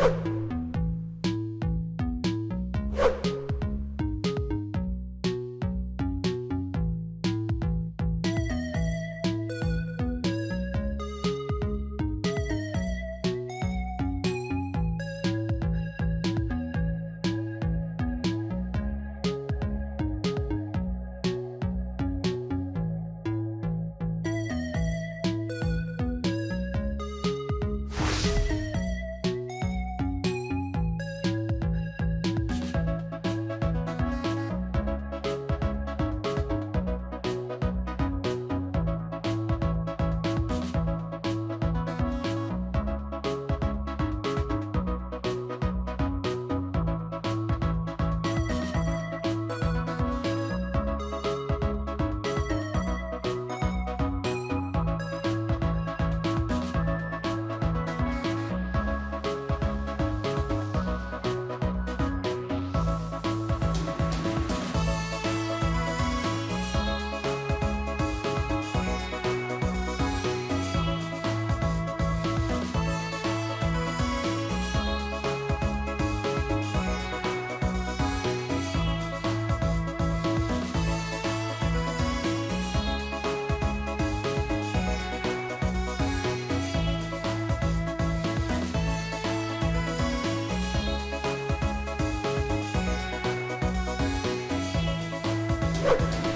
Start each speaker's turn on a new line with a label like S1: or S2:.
S1: you Bye.